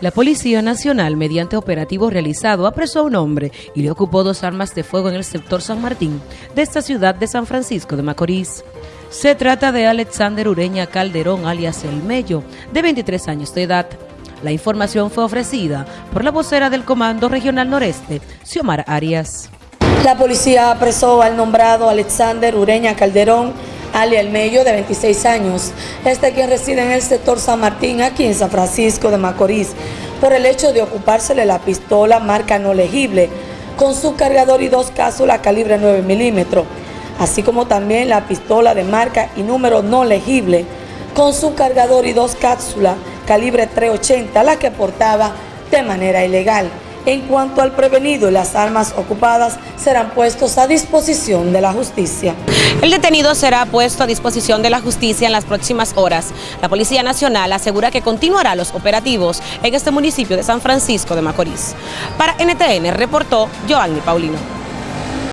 La Policía Nacional, mediante operativo realizado, apresó a un hombre y le ocupó dos armas de fuego en el sector San Martín de esta ciudad de San Francisco de Macorís. Se trata de Alexander Ureña Calderón, alias El Mello, de 23 años de edad. La información fue ofrecida por la vocera del Comando Regional Noreste, Xiomar Arias. La policía apresó al nombrado Alexander Ureña Calderón, alias El Mello, de 26 años, este quien reside en el sector San Martín, aquí en San Francisco de Macorís, por el hecho de ocupársele la pistola marca no legible, con su cargador y dos cápsulas calibre 9 milímetros, así como también la pistola de marca y número no legible, con su cargador y dos cápsulas calibre 380, la que portaba de manera ilegal. En cuanto al prevenido, las armas ocupadas serán puestos a disposición de la justicia. El detenido será puesto a disposición de la justicia en las próximas horas. La Policía Nacional asegura que continuará los operativos en este municipio de San Francisco de Macorís. Para NTN reportó Joanny Paulino.